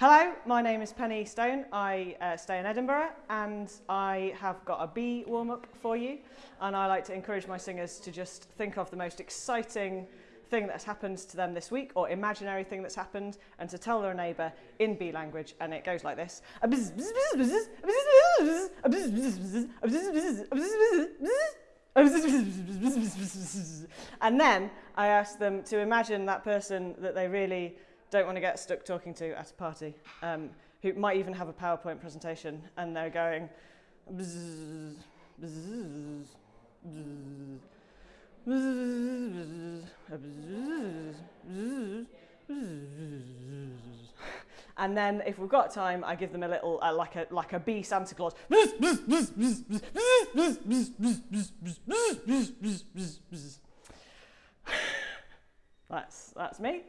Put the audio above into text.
Hello, my name is Penny Stone. I uh, stay in Edinburgh and I have got a bee warm up for you. And I like to encourage my singers to just think of the most exciting thing that's happened to them this week or imaginary thing that's happened and to tell their neighbour in bee language. And it goes like this. And then I ask them to imagine that person that they really don't want to get stuck talking to at a party, um, who might even have a PowerPoint presentation and they're going and then if we've got time, I give them a little, uh, like a like a bee Santa Claus. That's that's me.